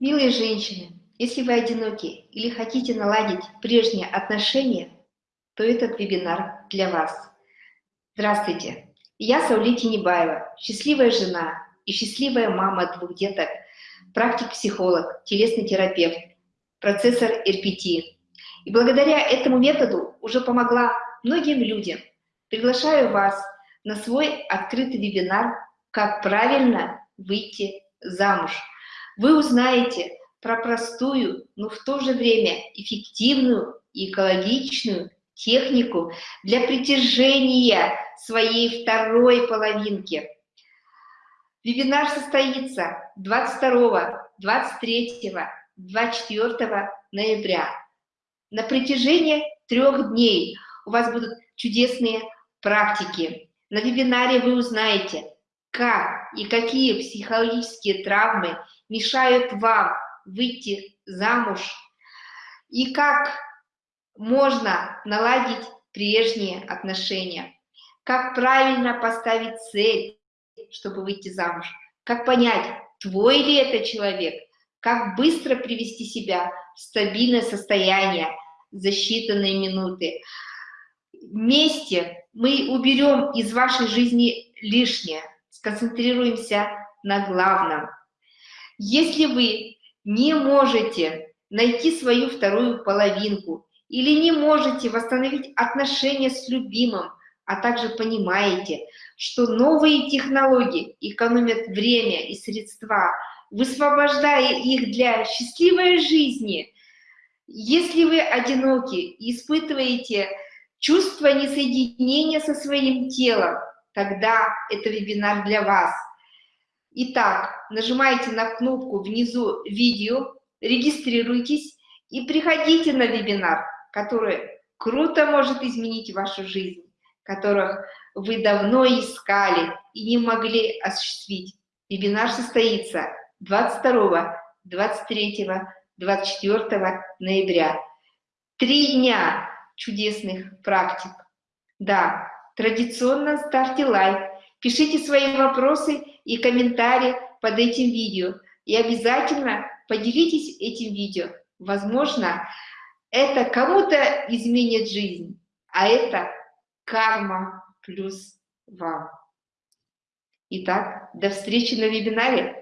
Милые женщины, если вы одиноки или хотите наладить прежние отношения, то этот вебинар для вас. Здравствуйте, я Саули Тинебаева, счастливая жена и счастливая мама двух деток, практик-психолог, телесный терапевт, процессор РПТ. И благодаря этому методу уже помогла многим людям. Приглашаю вас на свой открытый вебинар «Как правильно выйти замуж». Вы узнаете про простую, но в то же время эффективную и экологичную технику для притяжения своей второй половинки. Вебинар состоится 22, 23, 24 ноября. На протяжении трех дней у вас будут чудесные практики. На вебинаре вы узнаете, как и какие психологические травмы мешают вам выйти замуж, и как можно наладить прежние отношения, как правильно поставить цель, чтобы выйти замуж, как понять, твой ли это человек, как быстро привести себя в стабильное состояние за считанные минуты. Вместе мы уберем из вашей жизни лишнее, сконцентрируемся на главном. Если вы не можете найти свою вторую половинку или не можете восстановить отношения с любимым, а также понимаете, что новые технологии экономят время и средства, высвобождая их для счастливой жизни. Если вы одиноки и испытываете чувство несоединения со своим телом, тогда это вебинар для вас – Итак, нажимаете на кнопку внизу видео, регистрируйтесь и приходите на вебинар, который круто может изменить вашу жизнь, которых вы давно искали и не могли осуществить. Вебинар состоится 22, 23, 24 ноября. Три дня чудесных практик. Да, традиционно ставьте лайк, пишите свои вопросы и комментарии под этим видео. И обязательно поделитесь этим видео. Возможно, это кому-то изменит жизнь, а это карма плюс вам. Итак, до встречи на вебинаре.